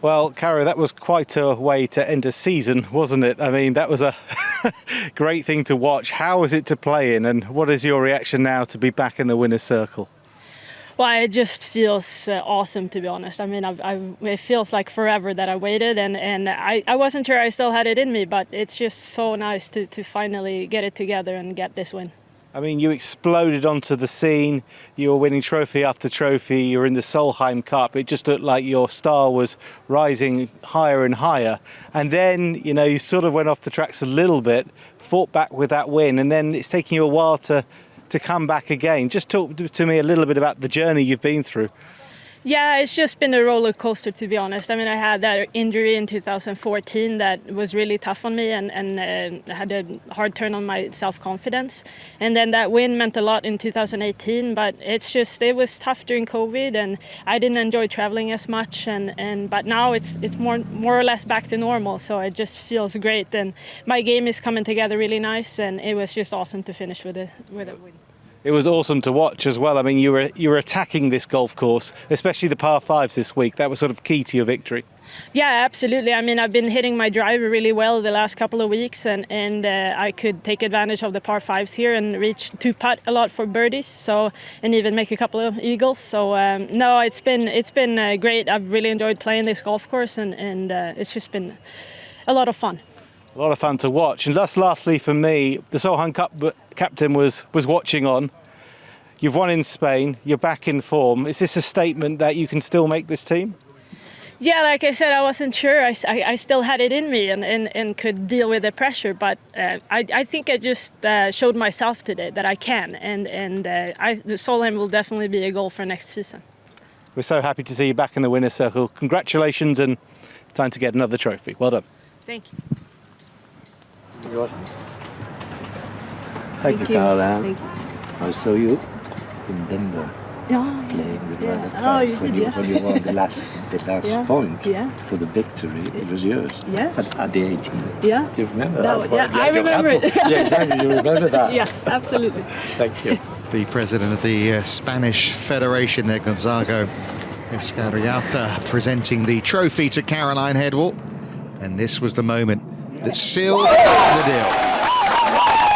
Well, Caro, that was quite a way to end a season, wasn't it? I mean, that was a great thing to watch. How was it to play in, and what is your reaction now to be back in the winner's circle? Well, it just feels uh, awesome to be honest. I mean, I've, I've, it feels like forever that I waited, and, and I, I wasn't sure I still had it in me, but it's just so nice to, to finally get it together and get this win. I mean, you exploded onto the scene. You were winning trophy after trophy. You were in the Solheim Cup. It just looked like your star was rising higher and higher. And then, you know, you sort of went off the tracks a little bit, fought back with that win, and then it's taking you a while to to come back again. Just talk to me a little bit about the journey you've been through. Yeah, it's just been a roller coaster to be honest. I mean, I had that injury in 2014 that was really tough on me and, and uh, had a hard turn on my self-confidence. And then that win meant a lot in 2018, but it's just it was tough during COVID and I didn't enjoy traveling as much and, and but now it's it's more more or less back to normal. So it just feels great and my game is coming together really nice and it was just awesome to finish with a with a win it was awesome to watch as well. I mean, you were you were attacking this golf course, especially the par fives this week. That was sort of key to your victory. Yeah, absolutely. I mean, I've been hitting my driver really well the last couple of weeks, and and uh, I could take advantage of the par fives here and reach two putt a lot for birdies. So and even make a couple of eagles. So um, no, it's been it's been uh, great. I've really enjoyed playing this golf course, and and uh, it's just been a lot of fun. A lot of fun to watch. And just lastly for me, the Solheim Cup captain was was watching on. You've won in Spain. You're back in form. Is this a statement that you can still make this team? Yeah, like I said, I wasn't sure. I, I, I still had it in me and, and, and could deal with the pressure, but uh, I, I think I just uh, showed myself today that I can, and, and uh, I, the Solheim will definitely be a goal for next season. We're so happy to see you back in the winner's circle. Congratulations and time to get another trophy. Well done. Thank you. Thank, Thank you, you. Carla. Thank you. I saw you in Denver Yeah, playing with yeah. Ryder Oh, you when, did, you, yeah. when you won the last, the last Yeah, point yeah. for the victory. It was yours. Yes. At, at the 18. Yeah. Do you remember That that? was- yeah, I remember it. to- yeah, exactly. You remember that? Yes, absolutely. Thank you. the president of the uh, Spanish Federation there, Gonzaga Escauriaza, presenting the trophy to Caroline Hedwall. And this was the moment that sealed the deal.